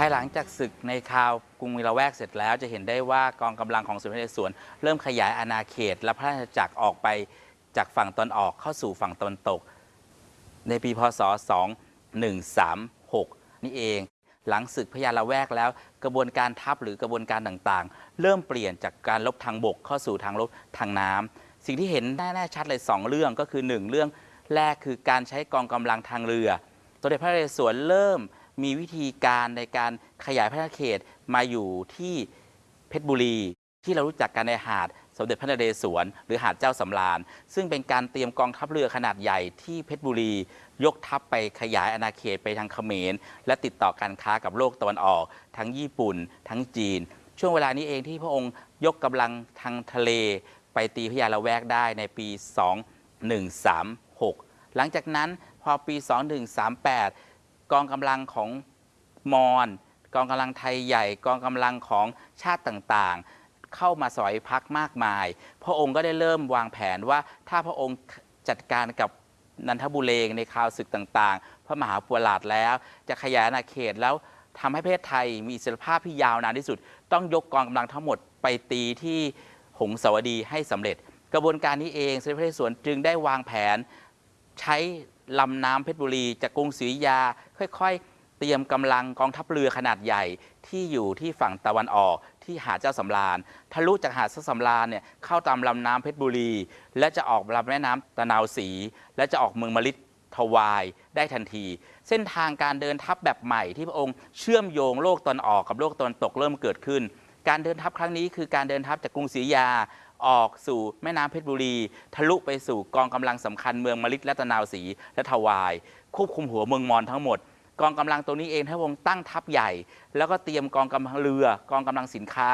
ภายหลังจากศึกในคราวกรุงมิลาแวกเสร็จแล้ว จะเห็นได้ว่ากองกำลังของสมเด็จพระนเรศวรเริ่มขยายอาณาเขต และพระราชจักรออกไปจากฝั่งตอนออกเข้าสู่ฝั่งตะวันตก ในปีพศ 2136 นี่เอง หลังศึกพญาละแวกแล้ว กระบวนการทัพหรือกระบวนการต่างๆ เริ่มเปลี่ยนจากการลบทางบกเข้าสู่ทางลบทางน้ำสิ่งที่เห็นแน่ๆชัดเลย 2 เรื่องก็คือ 1 เรื่องแรกคือการใช้กองกำลังทางเรือสมเด็จพระนเรศวรเริ่มมีวิธีการในการขยายพระราชเขตมาอยู่ที่เพชรบุรี ที่เรารู้จักกันในหาด สมเด็จพระนเรศวร หรือหาดเจ้าสำราญ ซึ่งเป็นการเตรียมกองทัพเรือขนาดใหญ่ที่เพชรบุรี ยกทัพไปขยายอาณาเขตไปทางเขมร และติดต่อการค้ากับโลกตะวันออก ทั้งญี่ปุ่น ทั้งจีน ช่วงเวลานี้เองที่พระองค์ยกกำลังทางทะเล ไปตีพญาละแวกได้ในปี 2136 หลังจากนั้นพอปี 2138 กองกำลังของมอญกองกำลังไทยใหญ่ กองกำลังของชาติต่างๆ เข้ามาสอยพักมากมาย พระองค์ก็ได้เริ่มวางแผนว่าถ้าพระองค์จัดการกับนันทบุเรงในคราวศึกต่างๆ พระมหาปวราชแล้ว จะขยายอาณาเขตแล้วทำให้ประเทศไทยมีอิสรภาพที่ยาวนานที่สุด ต้องยกกองกำลังทั้งหมดไปตีที่หงสาวดีให้สำเร็จ กระบวนการนี้เองสมเด็จพระนเรศวรจึงได้วางแผน ใช้ลำน้ำเพชรบุรี จากกรุงศรีอยุธยา ค่อย ๆ เตรียมกำลังกองทัพเรือขนาดใหญ่ที่อยู่ที่ฝั่งตะวันออก ที่หาดเจ้าสำราญทะลุจากหาดเจ้าสำราญเนี่ยเข้าตามลำน้ำเพชรบุรี และจะออกลำแม่น้ำตะนาวศรีและจะออกเมืองมะลิทวายได้ทันที เส้นทางการเดินทัพแบบใหม่ที่พระองค์เชื่อมโยงโลกตอนออกกับโลกตอนตกเริ่มเกิดขึ้น การเดินทัพครั้งนี้คือการเดินทัพจากกรุงศรีอยาออกสู่แม่น้ำเพชรบุรี ทะลุไปสู่กองกำลังสำคัญเมืองมะลิและตะนาวศรีและทวาย ควบคุมหัวเมืองมอญทั้งหมด กองกำลังตัวนี้เองถ้าวงตั้งทัพใหญ่ แล้วก็เตรียมกองกำลังเรือ กองกำลังสินค้า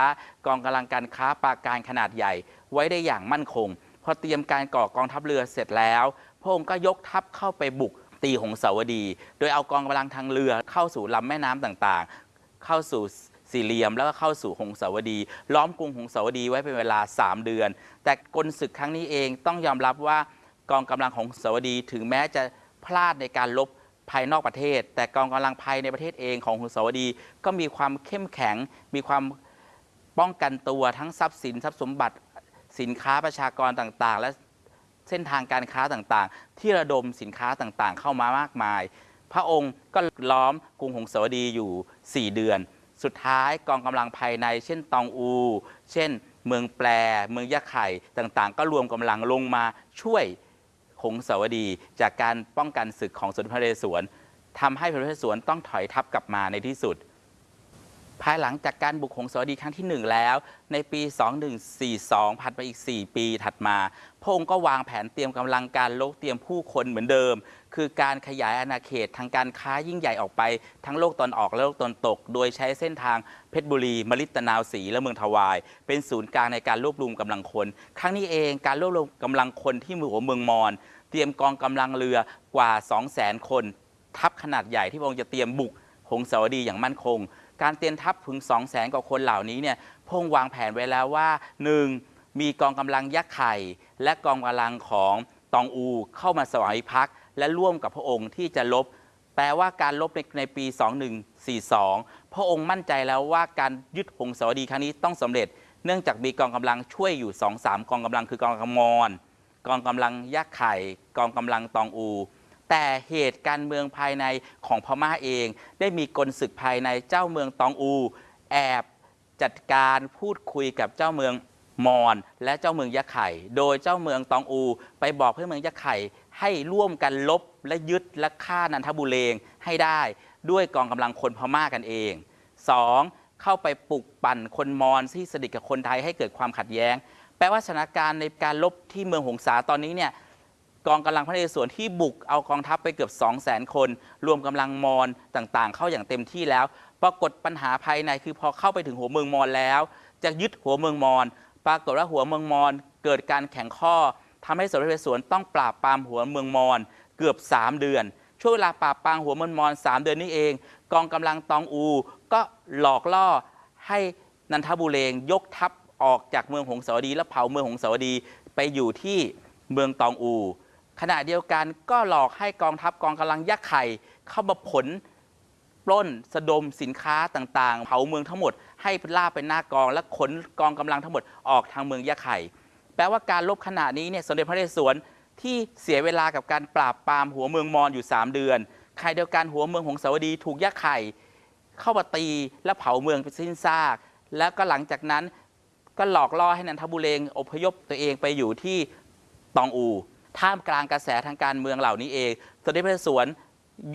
กองกำลังการค้าปราการขนาดใหญ่ ไว้ได้อย่างมั่นคง พอเตรียมการก่อกองทัพเรือเสร็จแล้ว พระองค์ก็ยกทัพเข้าไปบุกตีหงสาวดี โดยเอากองกำลังทางเรือเข้าสู่ลำแม่น้ำต่างๆ เข้าสู่สี่เหลี่ยมแล้วก็เข้าสู่หงสาวดี ล้อมกรุงหงสาวดีไว้เป็นเวลา 3 เดือน แต่กลศึกครั้งนี้เองต้องยอมรับว่ากองกำลังของหงสาวดีถึงแม้จะพลาดในการลบ ภายนอกประเทศ แต่กองกำลังภายในประเทศเองของหงสาวดี ก็มีความเข้มแข็ง มีความป้องกันตัวทั้งทรัพย์สินทรัพย์สมบัติสินค้าประชากรต่างๆ และเส้นทางการค้าต่างๆ ที่ระดมสินค้าต่างๆ เข้ามามากมาย พระองค์ก็ล้อมกรุงหงสาวดีอยู่ 4 เดือน สุดท้ายกองกำลังภายใน เช่นตองอู เช่น เมืองแปรเมืองยะไข่ต่างๆ ก็รวมกำลังลงมาช่วย หงสาวดี จากการป้องกันศึกของสมเด็จพระนเรศวรทำให้พระนเรศวรต้องถอยทัพกลับมาในที่สุด ภายหลังจากการบุกหงสาวดีครั้งที่ 1 แล้ว ในปี 2142ผ่านไปอีก 4 ปีถัดมา พระองค์ก็วางแผนเตรียมกำลังการลบเตรียมผู้คนเหมือนเดิม คือการขยายอาณาเขตทางการค้ายิ่งใหญ่ออกไปทั้งโลกตอนออกและโลกตอนตก โดยใช้เส้นทางเพชรบุรี มลิตนาวศรีและเมืองทวาย เป็นศูนย์กลางในการรวบรวมกำลังคน ครั้งนี้เองการรวบรวมกำลังคนที่มือหัวเมืองมอญ เตรียมกองกำลังเรือกว่า 200,000 คน ทัพขนาดใหญ่ที่พระองค์จะเตรียมบุกหงสาวดีอย่างมั่นคง การเตรียมทัพถึง 2 0 0แสนกว่าคนเหล่านี้เนี่ยพระองค์วางแผนไว้แล้วว่า 1. มีกองกำลังยักษ์ไข่ และกองกำลังของตองอูเข้ามาสวายพักและร่วมกับพระองค์ที่จะลบ แปลว่าการลบในในปี 2142 พระองค์มั่นใจแล้วว่าการยึดหงสาวดีครั้งนี้ต้องสำเร็จ เนื่องจากมีกองกำลังช่วยอยู่ 2-3 กองกำลังคือกองกำลังมอญ กองกำลังยักษ์ไข่ กองกำลังตองอู แต่เหตุการเมืองภายในของพม่าเอง ได้มีกลศึกภายในเจ้าเมืองตองอู แอบจัดการพูดคุยกับเจ้าเมืองมอญและเจ้าเมืองยะไข่ โดยเจ้าเมืองตองอู ไปบอกให้เมืองยะไข่ให้ร่วมกันลบและยึดและฆ่านันทบุเรงให้ได้ด้วยกองกำลังคนพม่ากันเอง 2. เข้าไปปลุกปั่นคนมอญที่สนิทกับคนไทยให้เกิดความขัดแย้ง แปลว่าสถานการณ์ในการลบที่เมืองหงสาตอนนี้เนี่ยกองกำลังพระนเรศวรที่บุกเอากองทัพไปเกือบ 2 0 0 0 0 0 คน รวมกำลังมอญต่างๆ เข้าอย่างเต็มที่แล้ว ปรากฏปัญหาภายในคือพอเข้าไปถึงหัวเมืองมอญแล้ว จะยึดหัวเมืองมอญปรากฏว่าหัวเมืองมอญเกิดการแข่งข้อทำให้สมเด็จพระนเรศวรต้องปราบปรามหัวเมืองมอญเกือบ 3 เดือน ช่วงเวลาปราบปรางหัวเมนมอนสามเดือนนี้เอง กองกำลังตองอู ก็หลอกล่อให้นันทบุเรงยกทัพ ออกจากเมืองหงสาวดี และเผาเมืองหงสาวดีไปอยู่ที่เมืองตองอู ขณะเดียวกันก็หลอกให้กองทัพกองกำลังยักษ์ไข่เข้ามาผลปล้นสะดมสินค้าต่างๆ เผาเมืองทั้งหมด ให้ล่าเป็นหน้ากอง และขนกองกำลังทั้งหมดออกทางเมืองยะไข่ แปลว่าการลบขณะนี้เนี่ยสมเด็จพระนเรศวรที่เสียเวลากับการปราบปรามหัวเมืองมอญอยู่ 3 เดือนใครเดียวกันหัวเมืองหงสาวดีถูกยะไข่ เข้ามาตีและเผาเมืองไปสิ้นซาก แล้วก็หลังจากนั้น ก็หลอกล่อให้นันทบุเรงอพยพตัวเองไปอยู่ที่ตองอู ท่ามกลางกระแสทางการเมืองเหล่านี้เองสมเด็จพระนเรศวร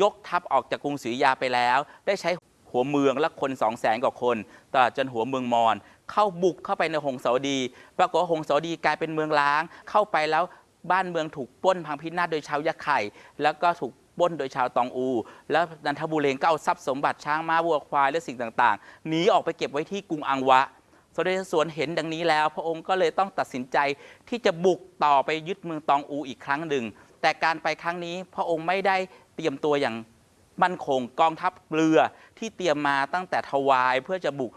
ยกทัพออกจากกรุงศรีอยุธยาไปแล้ว ได้ใช้หัวเมืองและคนสองแสนกว่าคนตลอดจนหัวเมืองมอญเข้าบุกเข้าไปในหงสาวดี ปรากฏว่าหงสาวดีกลายเป็นเมืองล้าง เข้าไปแล้วบ้านเมืองถูกป้นพังพินาศโดยชาวยะไข่ แล้วก็ถูกป้นโดยชาวตองอู แล้วนันทบุเรงก็เอาทรัพย์สมบัติช้างม้าวัวควายและสิ่งต่างๆหนีออกไปเก็บไว้ที่กรุงอังวะ สมเด็จสวนเห็นดังนี้แล้ว พระองค์ก็เลยต้องตัดสินใจที่จะบุกต่อไปยึดเมืองตองอูอีกครั้งหนึ่ง แต่การไปครั้งนี้พระองค์ไม่ได้เตรียมตัวอย่างมั่นคงกองทัพเรือที่เตรียมมาตั้งแต่ทวายเพื่อจะบุก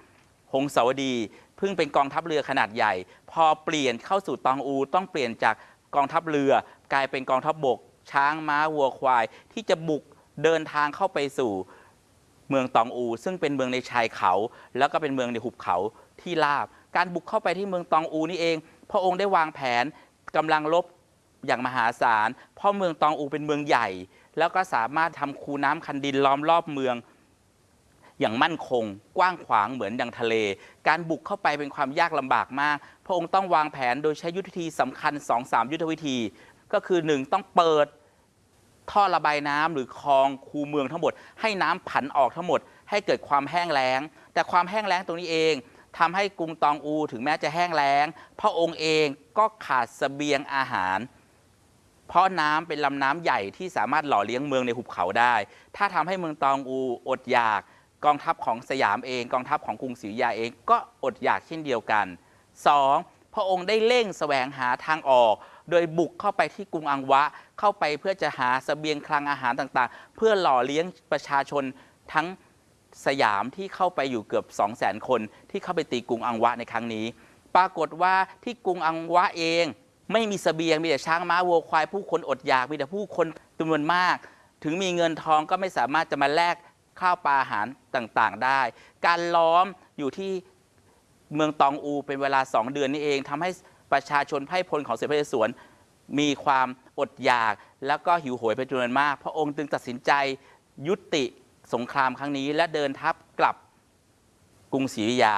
หงสาวดีเพิ่งเป็นกองทัพเรือขนาดใหญ่ พอเปลี่ยนเข้าสู่ตองอู ต้องเปลี่ยนจากกองทัพเรือกลายเป็นกองทัพบกช้างม้าวัวควาย ที่จะบุกเดินทางเข้าไปสู่เมืองตองอู ซึ่งเป็นเมืองในชายเขา แล้วก็เป็นเมืองในหุบเขา ที่ราบ การบุกเข้าไปที่เมืองตองอูนี่เอง พระองค์ได้วางแผนกำลังรบอย่างมหาศาล เพราะเมืองตองอูเป็นเมืองใหญ่ แล้วก็สามารถทำคูน้ำคันดินล้อมรอบเมืองอย่างมั่นคง กว้างขวางเหมือนดังทะเล การบุกเข้าไปเป็นความยากลำบากมาก พระองค์ต้องวางแผนโดยใช้ยุทธวิธีสำคัญ 2-3 ยุทธวิธี ก็คือ 1 ต้องเปิดท่อระบายน้ำหรือคลองคูเมืองทั้งหมด ให้น้ำผันออกทั้งหมด ให้เกิดความแห้งแล้ง แต่ความแห้งแล้งตรงนี้เอง ทำให้กรุงตองอูถึงแม้จะแห้งแล้ง พระองค์เองก็ขาดเสบียงอาหาร เพราะน้ำเป็นลำน้ำใหญ่ที่สามารถหล่อเลี้ยงเมืองในหุบเขาได้ ถ้าทำให้เมืองตองอูอดอยากกองทัพของสยามเอง กองทัพของกรุงศรีอยุธยาเองก็อดอยากเช่นเดียวกัน 2. พระองค์ได้เร่งแสวงหาทางออก โดยบุกเข้าไปที่กรุงอังวะ เข้าไปเพื่อจะหาเสบียงคลังอาหารต่างๆ เพื่อหล่อเลี้ยงประชาชนทั้ง สยามที่เข้าไปอยู่เกือบ 2 0 0 0 0 0 คน ที่เข้าไปตีกรุงอังวะในครั้งนี้ ปรากฏว่าที่กรุงอังวะเอง ไม่มีเสบียงมีแต่ช้างม้าวัวควาย ผู้คนอดอยากมีแต่ผู้คนจำนวนมาก ถึงมีเงินทองก็ไม่สามารถจะมาแลกข้าวปลาอาหารต่างๆ ได้ การล้อมอยู่ที่เมืองตองอูเป็นเวลา 2 เดือนนี้เองทำให้ประชาชนไพ่พลของเสด็จพระเรศวรมีความอดอยาก แล้วก็หิวโหยเป็นจำนวนมาก พระองค์จึงตัดสินใจยุติ สงครามครั้งนี้ และเดินทัพกลับกรุงศรีอยุธยา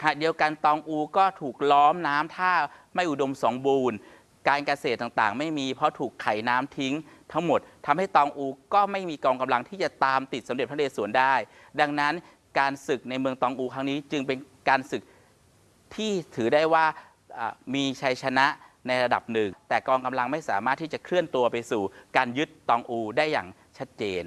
ขณะเดียวกันตองอูก็ถูกล้อมน้ำท่าไม่อุดมสมบูรณ์ การเกษตรต่างๆ ไม่มีเพราะถูกไขน้ำทิ้งทั้งหมดทำให้ตองอูก็ไม่มีกองกำลังที่จะตามติดสมเด็จพระนเรศวรได้ ดังนั้นการศึกในเมืองตองอูครั้งนี้จึงเป็นการศึกที่ถือได้ว่าอ่ามีชัยชนะในระดับหนึ่ง แต่กองกำลังไม่สามารถที่จะเคลื่อนตัวไปสู่การยึดตองอูได้อย่างชัดเจน